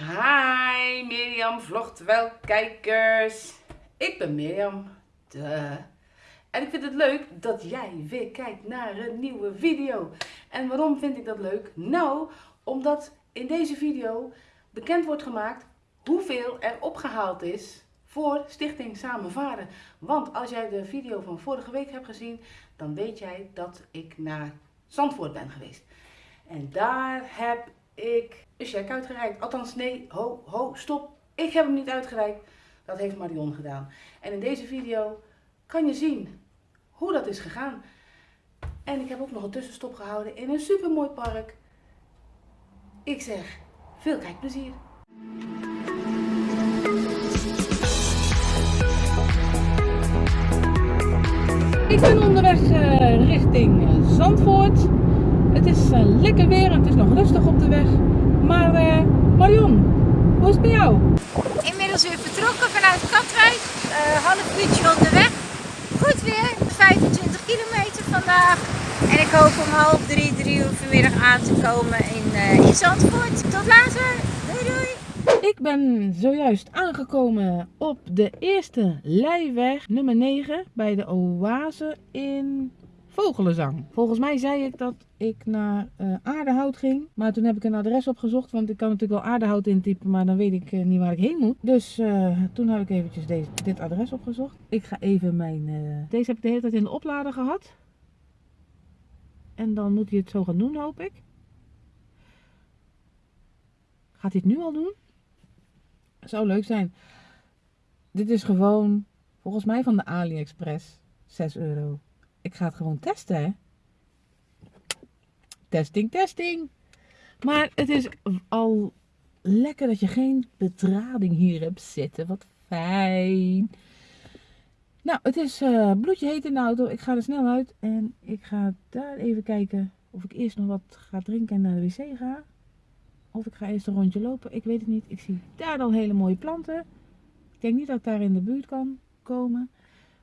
Hi Mirjam Vlogtwel kijkers. Ik ben Mirjam. Duh. En ik vind het leuk dat jij weer kijkt naar een nieuwe video. En waarom vind ik dat leuk? Nou, omdat in deze video bekend wordt gemaakt hoeveel er opgehaald is voor Stichting Samenvaren. Want als jij de video van vorige week hebt gezien, dan weet jij dat ik naar Zandvoort ben geweest. En daar heb ik een check uitgereikt. Althans, nee, ho, ho, stop. Ik heb hem niet uitgereikt. Dat heeft Marion gedaan. En in deze video kan je zien hoe dat is gegaan. En ik heb ook nog een tussenstop gehouden in een supermooi park. Ik zeg, veel kijkplezier. Ik ben onderweg uh, richting Zandvoort. Het is uh, lekker weer en het is nog rustig op de weg. Maar uh, Marion, hoe is het bij jou? Inmiddels weer vertrokken vanuit Katwijk. Uh, half uurtje onderweg. Goed weer, 25 kilometer vandaag. En ik hoop om half drie, drie uur vanmiddag aan te komen in, uh, in Zandvoort. Tot later. Doei doei. Ik ben zojuist aangekomen op de eerste Leijweg nummer 9 bij de Oase in Vogelenzang. Volgens mij zei ik dat ik naar uh, Aardehout ging. Maar toen heb ik een adres opgezocht. Want ik kan natuurlijk wel Aardehout intypen. Maar dan weet ik uh, niet waar ik heen moet. Dus uh, toen heb ik eventjes deze, dit adres opgezocht. Ik ga even mijn... deze heb ik de hele tijd in de oplader gehad. En dan moet hij het zo gaan doen hoop ik. Gaat hij het nu al doen? Zou leuk zijn. Dit is gewoon volgens mij van de AliExpress. 6 euro. Ik ga het gewoon testen. Testing, testing. Maar het is al lekker dat je geen bedrading hier hebt zitten. Wat fijn. Nou, het is uh, bloedje heet in de auto. Ik ga er snel uit. En ik ga daar even kijken of ik eerst nog wat ga drinken en naar de wc ga. Of ik ga eerst een rondje lopen. Ik weet het niet. Ik zie daar al hele mooie planten. Ik denk niet dat ik daar in de buurt kan komen.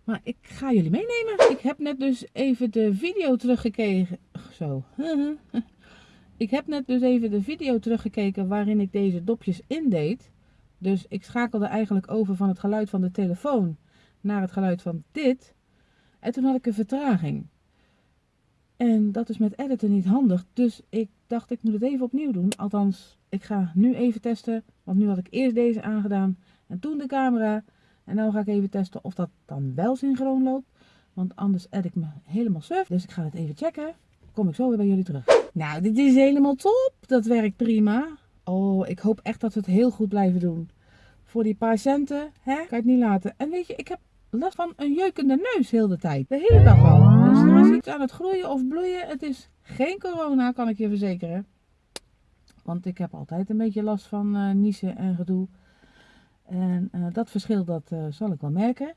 Maar ik ga jullie meenemen. Ik heb net dus even de video teruggekeken. Zo. ik heb net dus even de video teruggekeken waarin ik deze dopjes indeed. Dus ik schakelde eigenlijk over van het geluid van de telefoon naar het geluid van dit. En toen had ik een vertraging. En dat is met editen niet handig. Dus ik dacht ik moet het even opnieuw doen. Althans, ik ga nu even testen. Want nu had ik eerst deze aangedaan en toen de camera. En nu ga ik even testen of dat dan wel synchroon loopt. Want anders edit ik me helemaal surf. Dus ik ga het even checken. Kom ik zo weer bij jullie terug. Nou, dit is helemaal top. Dat werkt prima. Oh, ik hoop echt dat we het heel goed blijven doen. Voor die paar centen, hè, kan je het niet laten. En weet je, ik heb last van een jeukende neus heel de tijd. De hele dag al. Dus er is iets aan het groeien of bloeien. Het is geen corona, kan ik je verzekeren. Want ik heb altijd een beetje last van uh, niezen en gedoe. En uh, dat verschil, dat uh, zal ik wel merken.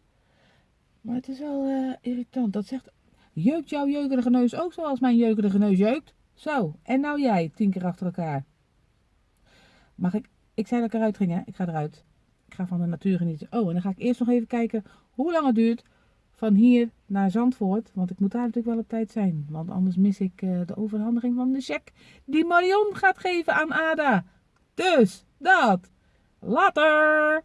Maar het is wel uh, irritant. Dat zegt, jeukt jouw jeukerige neus ook zoals mijn jeukerige neus jeukt? Zo, en nou jij, tien keer achter elkaar. Mag ik, ik zei dat ik eruit ging hè, ik ga eruit. Ik ga van de natuur genieten. Oh, en dan ga ik eerst nog even kijken hoe lang het duurt van hier naar Zandvoort. Want ik moet daar natuurlijk wel op tijd zijn. Want anders mis ik de overhandiging van de cheque die Marion gaat geven aan Ada. Dus, dat. Later!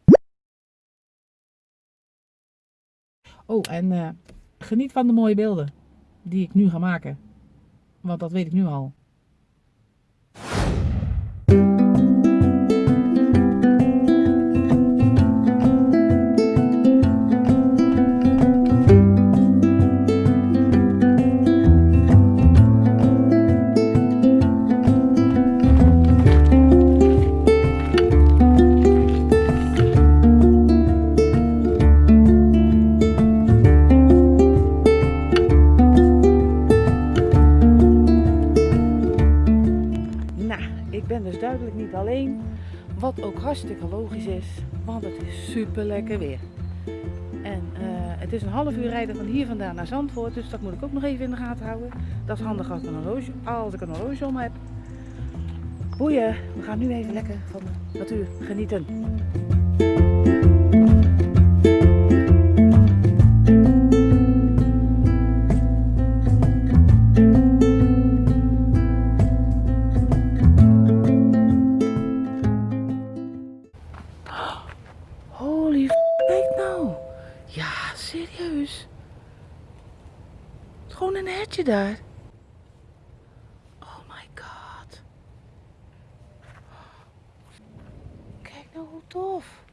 Oh, en uh, geniet van de mooie beelden die ik nu ga maken. Want dat weet ik nu al. Wat ook hartstikke logisch is, want het is super lekker weer. En uh, het is een half uur rijden van hier vandaan naar Zandvoort, dus dat moet ik ook nog even in de gaten houden. Dat is handig als ik een horloge, als ik een horloge om heb. Boeien, we gaan nu even lekker van de natuur genieten. Een hetje daar. Oh my god. Kijk nou hoe tof.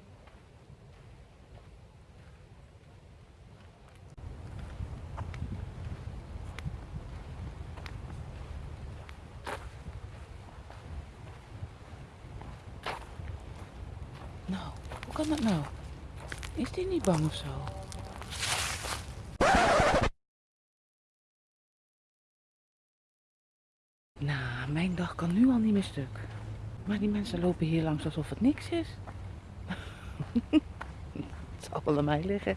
Nou, hoe kan dat nou? Is die niet bang of zo? Nou, mijn dag kan nu al niet meer stuk. Maar die mensen lopen hier langs alsof het niks is. het zal wel aan mij liggen.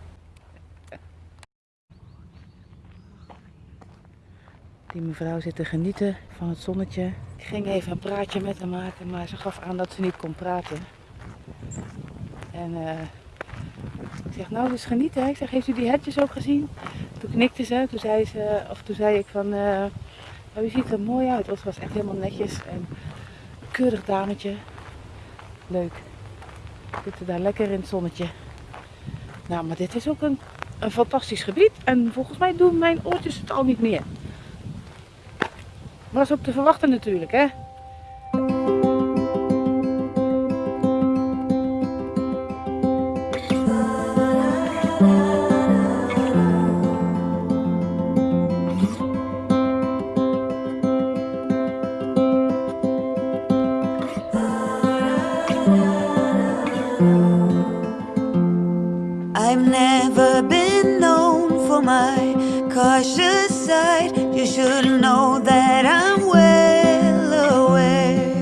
Die mevrouw zit te genieten van het zonnetje. Ik ging even een praatje met haar maken, maar ze gaf aan dat ze niet kon praten. En eh, ik zeg, nou, dus genieten. Ik zeg, heeft u die hertjes ook gezien? Toen knikte ze, toen zei, ze, of toen zei ik van, eh, oh, u ziet er mooi uit. Want ze was echt helemaal netjes en keurig dametje. Leuk. Zitten daar lekker in het zonnetje. Nou, maar dit is ook een, een fantastisch gebied. En volgens mij doen mijn oortjes het al niet meer. Was ook te verwachten natuurlijk, hè? Never been known for my cautious side. You should know that I'm well aware.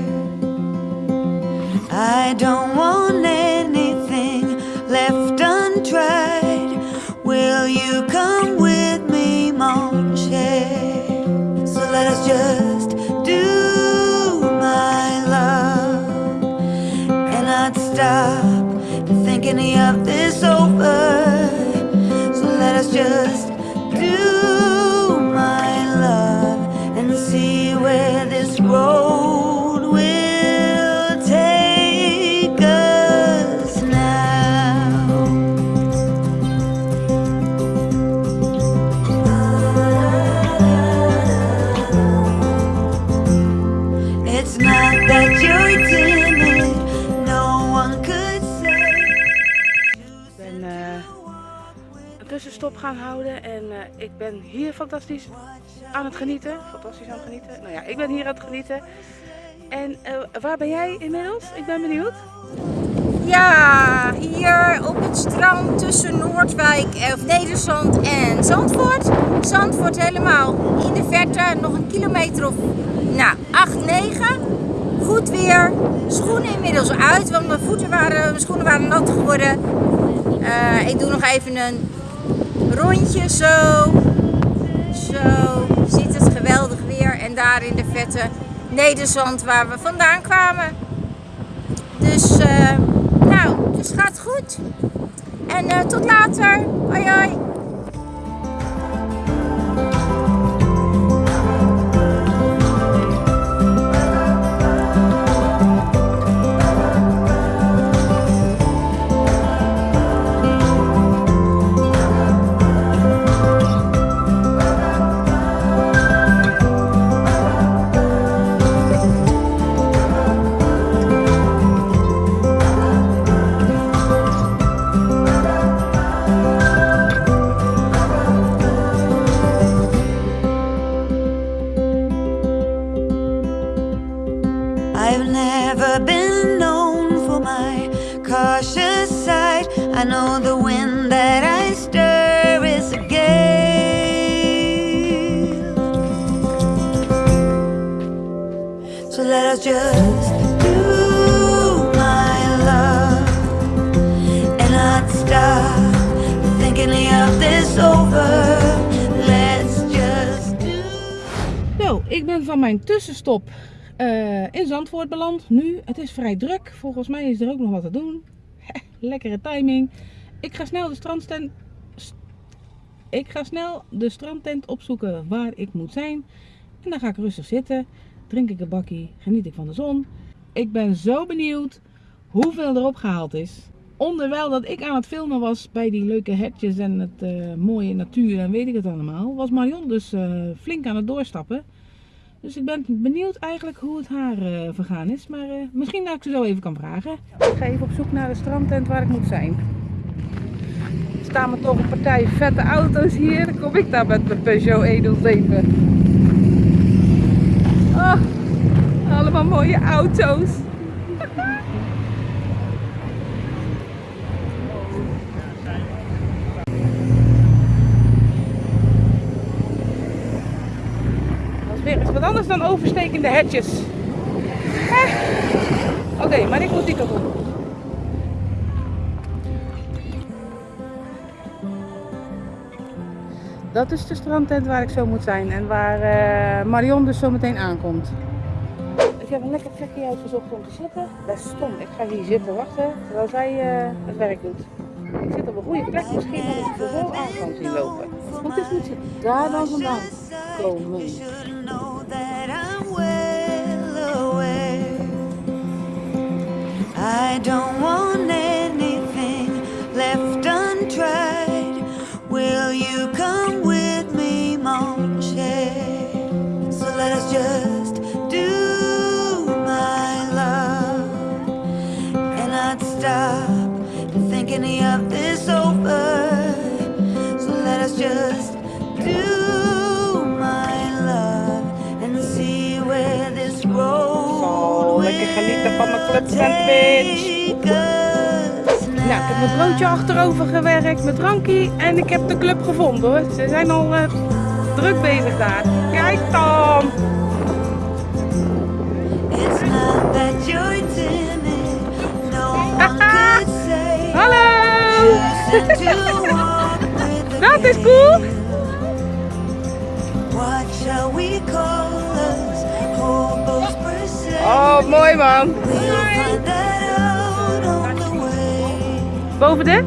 I don't want anything left untried. Will you come with me, mon cher? So let us just do my love and not stop thinking of this over. Houden en eh, ik ben hier fantastisch aan het genieten. Fantastisch aan het genieten. Nou ja, ik ben hier aan het genieten. En eh, waar ben jij inmiddels? Ik ben benieuwd. Ja, hier op het strand tussen Noordwijk, of Nederzand en Zandvoort. Zandvoort helemaal in de verte, nog een kilometer of nou, 8, 9. Goed weer, schoenen inmiddels uit, want mijn, voeten waren, mijn schoenen waren nat geworden. Eh, ik doe nog even een rondje zo. Zo, ziet het geweldig weer. En daar in de vette Nederzand waar we vandaan kwamen. Dus, eh, nou, dus gaat goed. En eh, tot later. Hoi hoi. Know the wind that I stir is a gale. So let us just do my love and not stop thinking of this over. Let's just do. Zo, ik ben van mijn tussenstop eh, in Zandvoort beland. Nu, het is vrij druk. Volgens mij is er ook nog wat te doen. Lekkere timing. Ik ga snel de strandtent. st- Ik ga snel de strandtent opzoeken waar ik moet zijn. En dan ga ik rustig zitten. Drink ik een bakkie. Geniet ik van de zon. Ik ben zo benieuwd hoeveel erop gehaald is. onderwijl dat ik aan het filmen was bij die leuke hetjes en het eh, mooie natuur en weet ik het allemaal, was Marion dus eh, flink aan het doorstappen. Dus ik ben benieuwd eigenlijk hoe het haar eh, vergaan is. Maar eh, misschien dat ik ze zo even kan vragen. Ik ga even op zoek naar de strandtent waar ik moet zijn. Er staan me toch een partij vette auto's hier. Dan kom ik daar met mijn Peugeot 107. Oh, allemaal mooie auto's. Dat is weer eens wat dan overstekende hetjes. Eh. Oké, maar ik moet die kant. Dat is de strandtent waar ik zo moet zijn en waar eh, Marion dus zo meteen aankomt. Ik heb een lekker plekje uitgezocht om te zitten. Best stom, ik ga hier zitten wachten terwijl zij eh, het werk doet. Ik zit op een goede plek, misschien dat ik er zo aan kan zien lopen. Is moet daar dan vandaan komen. Nou, ik heb mijn broodje achterover gewerkt, mijn drankje en ik heb de club gevonden hoor. Ze zijn al eh, druk bezig daar. Kijk dan! Hallo! Dat is cool! What shall we call us? Oh, mooi man! Boven de?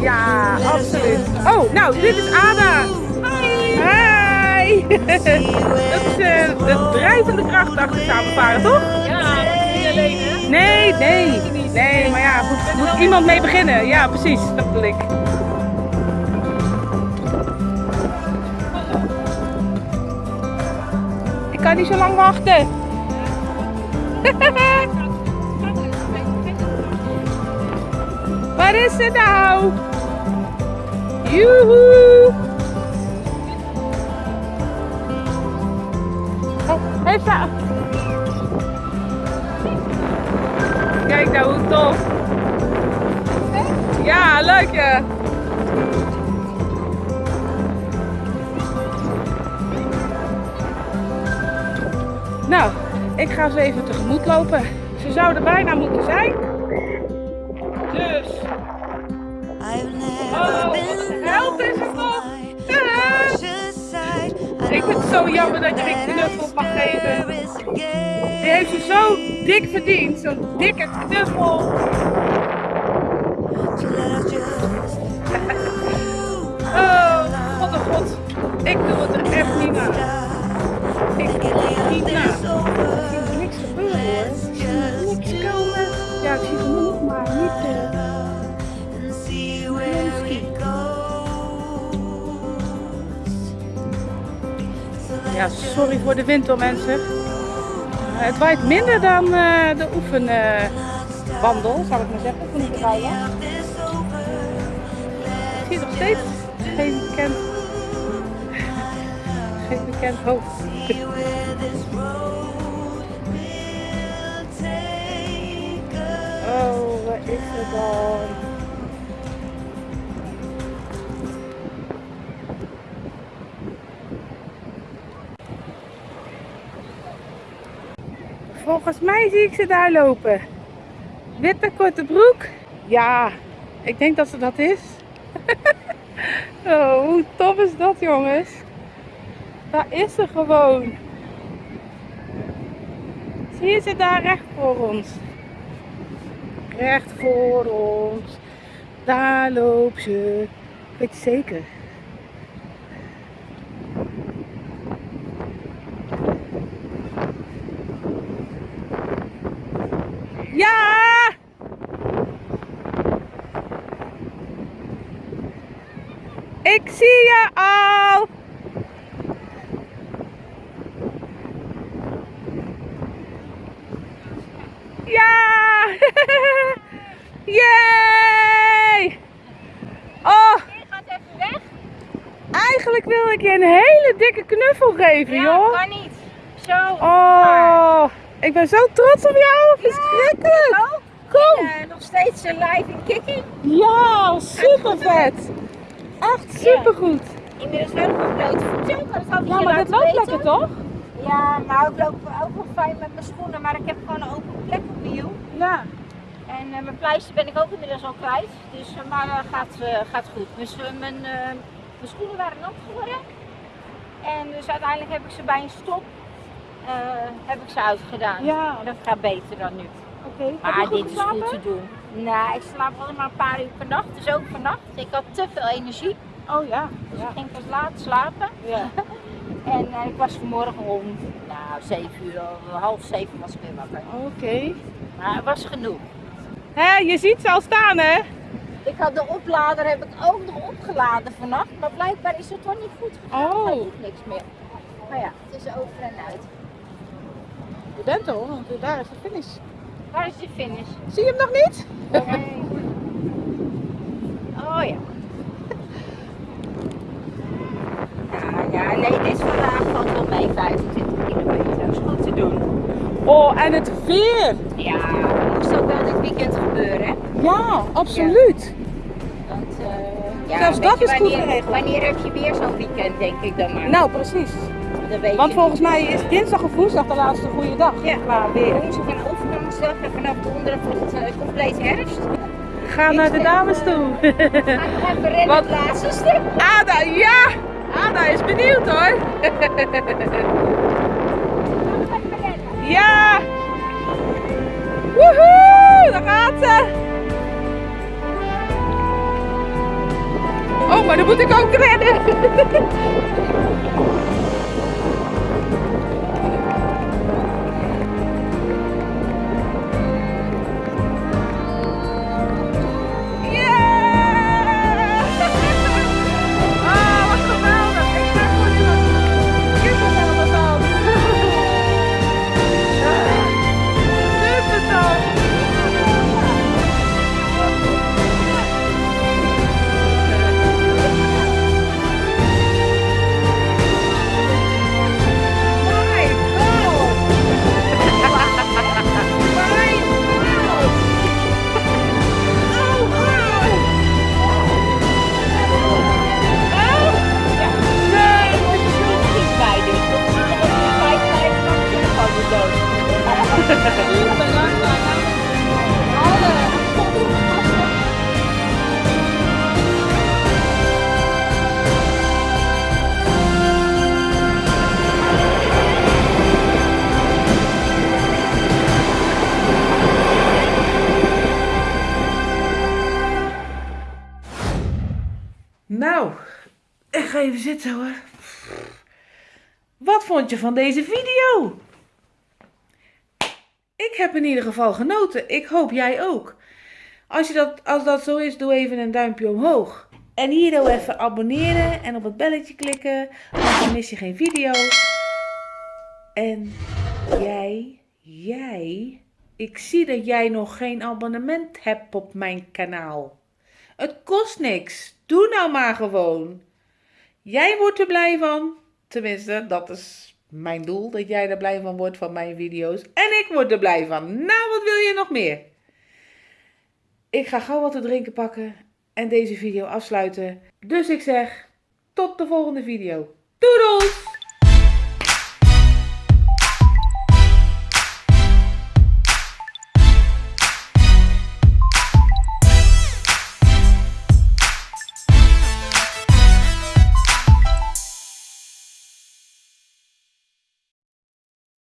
Ja, absoluut. Oh, nou, dit is Ada. Hi! Dat is eh, de drijvende kracht achter samenvaren, toch? Ja, Nee, nee. Nee, maar ja, moet, moet iemand mee beginnen. Ja, precies. Dat bedoel ik. Ik kan niet zo lang wachten. Wat is het nou? Joehoe! Ik ga ze even tegemoet lopen. Ze zouden bijna moeten zijn. Dus, Oh, help is er for nog. I Ik vind het zo jammer dat je geen knuffel mag geven. Die heeft ze zo dik verdiend. Zo'n dikke knuffel. Oh, god oh god. Ik doe het er echt niet na. Ik doe het niet na. Ja, sorry voor de wind hoor mensen. Maar het waait minder dan eh, de oefenwandel, zal ik maar zeggen, van die over. Ik zie nog steeds geen bekend, geen bekend hoofd. Oh, wat is het dan? Volgens mij zie ik ze daar lopen. Witte korte broek. Ja, ik denk dat ze dat is. oh, hoe tof is dat jongens? Daar is ze gewoon. Zie je ze daar recht voor ons? Recht voor ons. Daar loopt ze. Weet je zeker? Ik zie je al. Ja! Yay! Oh, Je gaat even weg. Eigenlijk wil ik je een hele dikke knuffel geven, Ja, joh. kan niet. Zo. Oh, ik ben zo trots op jou. Verschrikkelijk. Ook. Kom. Eh, nog steeds eh, live in Kikkie. Ja, super vet. Echt super goed. Inmiddels wel nog blote voeten. maar Dat Ja, maar dit loopt weten. lekker toch? Ja, nou ik loop ook wel fijn met mijn schoenen, maar ik heb gewoon een open plek op mijn hiel. Ja. En eh, mijn pleister ben ik ook inmiddels al kwijt. Dus, maar gaat, gaat goed. Dus, mijn, mijn schoenen waren nat geworden. En dus uiteindelijk heb ik ze bij een stop eh, heb ik ze uitgedaan. Ja. Dat gaat beter dan nu. Oké. Maar dit is goed te doen. Nou, ik slaap alleen maar een paar uur per nacht. Dus ook vannacht. Ik had te veel energie. Oh ja. Dus Ja. ik ging pas laat slapen. ja. En eh, ik was vanmorgen om nou, 7 uur, half 7 was ik weer wakker. Oké. Maar het was genoeg. Hé, je ziet ze al staan, hè? Ik had de oplader heb ik ook nog opgeladen vannacht, maar blijkbaar is het toch niet goed gegaan. Oh. Niks meer. Maar ja, het is over en uit. Je bent hoor, want daar is de finish. Waar is de finish? Zie je hem nog niet? Nee. Oh ja. Ja, ja, nee, dit vandaag valt wel mee, 25 kilometer. Dat is goed te doen. Oh, en het weer. Ja, moest ook wel dit weekend gebeuren? Ja, absoluut. Want, eh, ja, Zelfs dat is goed wanneer, geregeld. Wanneer heb je weer zo'n weekend, denk ik dan maar. Nou, precies. Want volgens mij is dinsdag of woensdag de laatste goede dag. Ja, qua weer. Woensdag en overgangsdag en vanaf donderdag het uh, compleet herfst. Ga naar de dames toe. Ga even rennen Wat? het laatste stuk. Ada, ja! Ada is benieuwd hoor. Ja! Ze! Oh, maar dan moet ik ook rennen. even zitten hoor. Wat vond je van deze video? Ik heb in ieder geval genoten. Ik hoop jij ook. Als, je dat, als dat zo is, doe even een duimpje omhoog. En hier nou even abonneren en op het belletje klikken. Want dan mis je geen video. En jij, jij, ik zie dat jij nog geen abonnement hebt op mijn kanaal. Het kost niks. Doe nou maar gewoon. Jij wordt er blij van. Tenminste, dat is mijn doel. Dat jij er blij van wordt van mijn video's. En ik word er blij van. Nou, wat wil je nog meer? Ik ga gauw wat te drinken pakken. En deze video afsluiten. Dus ik zeg, tot de volgende video. Doedels!